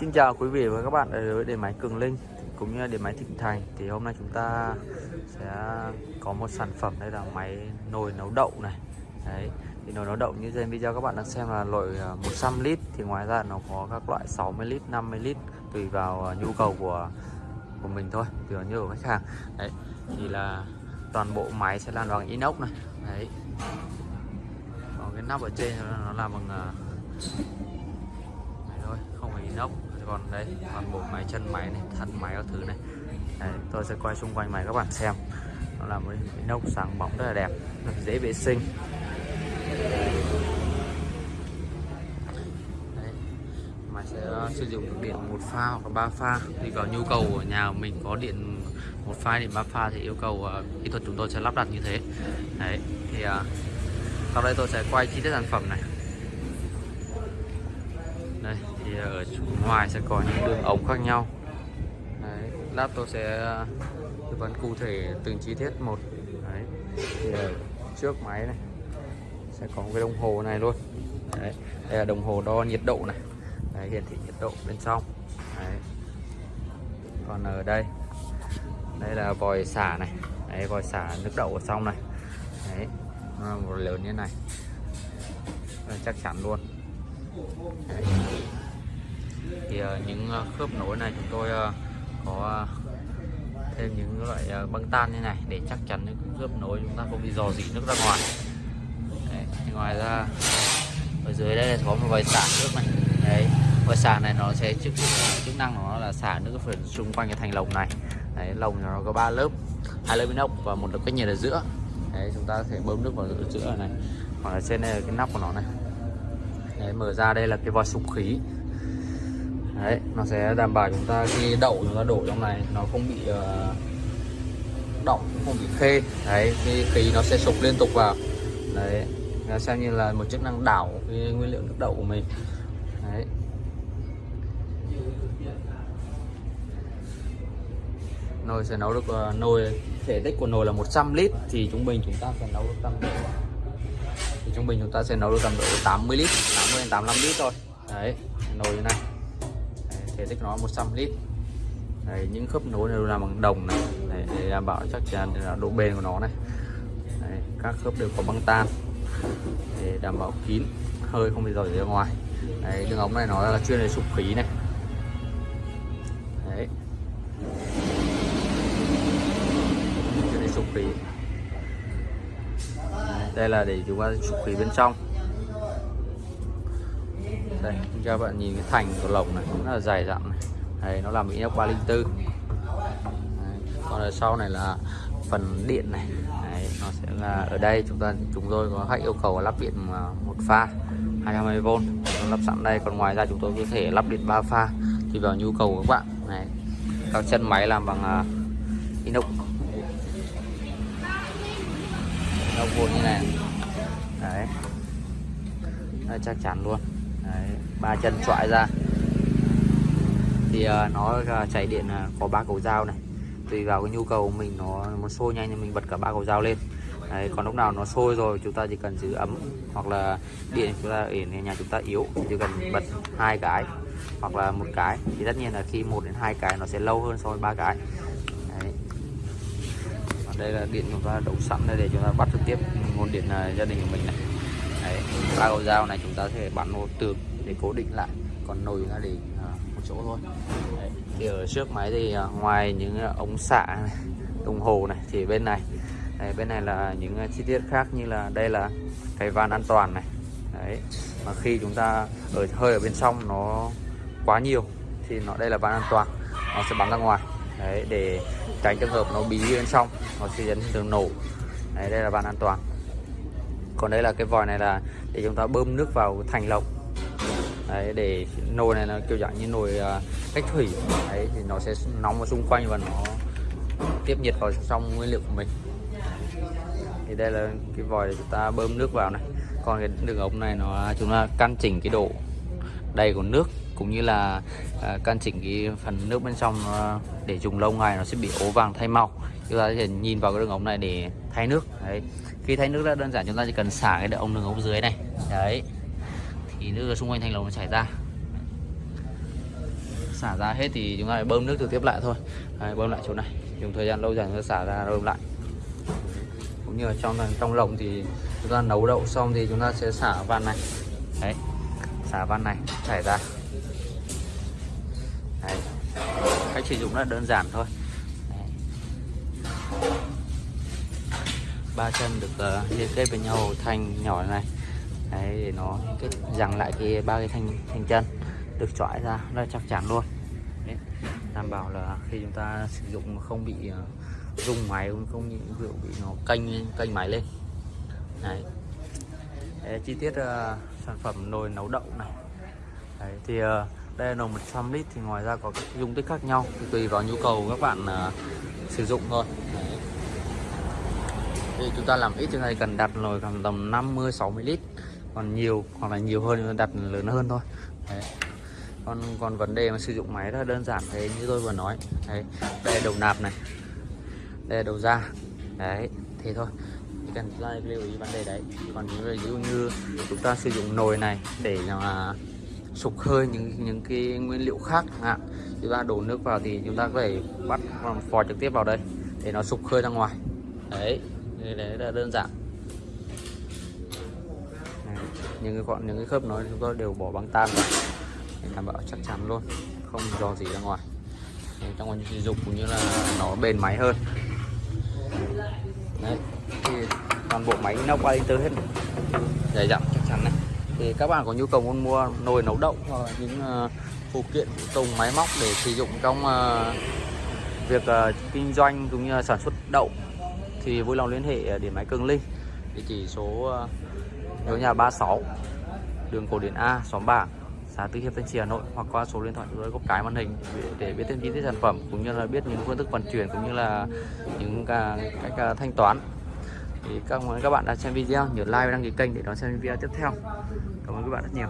Xin chào quý vị và các bạn đến với điện máy Cường Linh cũng như điện máy Thịnh Thành. Thì hôm nay chúng ta sẽ có một sản phẩm đây là máy nồi nấu đậu này. Đấy, thì nồi nấu đậu như trên video các bạn đang xem là loại à, 100 lít. Thì ngoài ra nó có các loại 60 lít 50 lít tùy vào à, nhu cầu của của mình thôi, tùy vào nhu cầu khách hàng. Đấy, thì là toàn bộ máy sẽ làm bằng inox này. Đấy. Còn cái nắp ở trên nó làm bằng à, inox. Còn đây toàn bộ máy chân máy này thân máy các thứ này. Đấy, tôi sẽ quay xung quanh máy các bạn xem. Nó là một inox sáng bóng rất là đẹp rất dễ vệ sinh. Đấy. máy sẽ ờ, sử dụng điện một pha hoặc là ba pha. Tùy vào nhu cầu của nhà mình có điện một pha điện ba pha thì yêu cầu uh, kỹ thuật chúng tôi sẽ lắp đặt như thế. Đấy thì uh, sau đây tôi sẽ quay chi tiết sản phẩm này đây thì ở ngoài sẽ có những đường ống khác nhau. Đấy, lát tôi sẽ à, tư vấn cụ thể từng chi tiết một. Đấy thì ở trước máy này sẽ có cái đồng hồ này luôn. Đấy đây là đồng hồ đo nhiệt độ này. Đấy, hiển thị nhiệt độ bên trong. Đấy. còn ở đây đây là vòi xả này. Đấy vòi xả nước đậu ở trong này. Đấy nó là một lớn như này. Chắc chắn luôn. Đấy thì ờ, những ờ, khớp nối này chúng tôi ờ, có thêm những loại băng tan như này để chắc chắn những khớp nối chúng ta không bị dò dỉ nước ra ngoài. Đấy. Thì ngoài ra ở dưới đây là có một vòi xả nước này. Đấy vòi xả này nó sẽ chức chức năng nó là xả nước phần xung quanh cái thành lồng này. Đấy lồng nó có ba lớp hai lớp inox và một lớp cách nhiệt ở giữa. Đấy chúng ta sẽ bơm nước vào giữa này. Hoặc là trên đây là cái nắp của nó này. Đấy, mở ra đây là cái vòi sục khí đấy nó sẽ đảm bảo chúng ta khi đậu chúng ta đổ trong này nó không bị ờ, uh, động không bị khê. Đấy khi khí nó sẽ sục liên tục vào. Đấy nó xem như là một chức năng đảo cái nguyên liệu nước đậu của mình. Đấy. Nồi sẽ nấu được uh, nồi thể tích của nồi là 100 lít thì trung bình chúng ta sẽ nấu được tầm thì trung bình chúng ta sẽ nấu được tầm độ 80 lít 80 đến 85 lít thôi. Đấy nồi như này thể tích nó 100 lít. Đấy, những khớp nối đều làm bằng đồng này. Đấy, để đảm bảo chắc chắn là độ bền của nó này. Đấy, các khớp đều có băng tan. Để đảm bảo kín hơi không bị rời ra ngoài. Đấy, đường ống này nó là chuyên để sụp khí này. Đấy. Chuyên để sụp khí. Đây là để chúng ta sụp khí bên trong đây cho bạn nhìn cái thành của lồng này nó là dài dặn này. Đây nó làm inox 304 đấy. còn ở sau này là phần điện này. Đấy, nó sẽ là ở đây chúng ta chúng tôi có khách yêu cầu lắp điện một pha 220V lắp sẵn đây còn ngoài ra chúng tôi có thể lắp điện 3 pha tùy vào nhu cầu của các bạn. Này các chân máy làm bằng uh, inox. Inox vuông như này. Đấy. Đây, chắc chắn luôn đấy, ba chân trọi ra. Thì uh, nó ờ, uh, chạy điện uh, có ba cầu dao này. Tùy vào cái nhu cầu của mình nó muốn sôi nhanh thì mình bật cả ba cầu dao lên. Đấy, còn lúc nào nó sôi rồi chúng ta chỉ cần giữ ấm hoặc là điện chúng ta ở nhà chúng ta yếu chỉ cần bật hai cái hoặc là một cái. Thì tất nhiên là khi một đến hai cái nó sẽ lâu hơn so với ba cái. Đấy. Còn đây là điện chúng ta đổ sẵn đây để chúng ta bắt trực tiếp nguồn điện gia đình của mình này. Đấy, ba cầu dao này chúng ta sẽ bắn một tường để cố định lại còn nồi ra để à, một chỗ thôi. Đấy. thì ở trước máy thì à, ngoài những à, ống xạ, này, đồng hồ này thì bên này Đấy, bên này là những chi tiết khác như là đây là cái van an toàn này. Đấy mà khi chúng ta ở hơi ở bên trong nó quá nhiều thì nó đây là van an toàn nó sẽ bắn ra ngoài. Đấy để tránh trường hợp nó bí bên trong nó sẽ dẫn đến nổ. Đấy đây là van an toàn còn đây là cái vòi này là để chúng ta bơm nước vào thành lồng đấy để nồi này nó kiểu dạng như nồi uh, cách thủy. Đấy thì nó sẽ nóng ở xung quanh và nó tiếp nhiệt vào trong nguyên liệu của mình. Thì đây là cái vòi để chúng ta bơm nước vào này. Còn cái đường ống này nó chúng ta căn chỉnh cái độ đầy của nước cũng như là uh, căn chỉnh cái phần nước bên trong uh, để dùng lâu ngày nó sẽ bị ố vàng thay màu. Chúng ta có thể nhìn vào cái đường ống này để thay nước. Đấy khi thay nước rất đơn giản chúng ta chỉ cần xả cái ống đường ống dưới này. Đấy. Thì nước ở xung quanh thành lồng nó chảy ra. Xả ra hết thì chúng ta phải bơm nước trực tiếp lại thôi. Đấy, bơm lại chỗ này. Dùng thời gian lâu dần nó xả ra bơm lại. Cũng như là trong trong lồng thì chúng ta nấu đậu xong thì chúng ta sẽ xả van này. Đấy. Xả van này chảy ra. Đấy. cách sử dụng rất là đơn giản thôi đấy ba chân được uh, liên kết với nhau thanh nhỏ này đấy để nó kết rằng lại cái ba cái thanh thanh chân được chọi ra rất chắc chắn luôn đấy. đảm bảo là khi chúng ta sử dụng không bị uh, rung máy không bị rượu bị nó canh canh máy lên đấy. đấy chi tiết uh, sản phẩm nồi nấu đậu này đấy, thì uh, đây là nồi 100 lít thì ngoài ra có các dung tích khác nhau thì tùy vào nhu cầu các bạn uh, sử dụng thôi đấy thì chúng ta làm ít thì này cần đặt nồi khoảng tầm 50 60 lít. Còn nhiều, hoặc là nhiều hơn đặt lớn hơn thôi. Đấy. còn còn vấn đề mà sử dụng máy rất là đơn giản, thế như tôi vừa nói. Đấy đây đầu nạp này đây đầu ra. Đấy, thế thôi. Chỉ cần chúng ta lưu ý vấn đề đấy. Còn ví dụ như chúng ta sử dụng nồi này để mà sục hơi những những cái nguyên liệu khác ạ chúng ta đổ nước vào thì chúng ta có thể bắt, phò trực tiếp vào đây, để nó sục hơi ra ngoài. Đấy đấy là đơn giản. Này, những cái gọn những cái khớp nó chúng tôi đều bỏ băng tan vào để đảm bảo chắc chắn luôn không dò gì ra ngoài. Đấy, trong quá trình sử dụng cũng như là nó bền máy hơn. Đấy thì toàn bộ máy inox qua tơ hết dày dặn. Chắc chắn này thì các bạn có nhu cầu muốn mua nồi nấu đậu hoặc là những uh, phụ kiện tùng máy móc để sử dụng trong uh, việc uh, kinh doanh cũng như là sản xuất đậu thì vui lòng liên hệ à, điện máy Cường Linh. Địa chỉ số à, số nhà 36 đường cổ điển A xóm bảng xã Tư Hiệp Thanh Trì Hà Nội hoặc qua số điện thoại dưới góc trái màn hình để, biết thêm chi tiết sản phẩm cũng như là biết những phương thức vận chuyển cũng như là những cách à, thanh toán. Thì các các bạn đã xem video nhớ like và đăng ký kênh để đón xem video tiếp theo. Cảm ơn các bạn rất nhiều.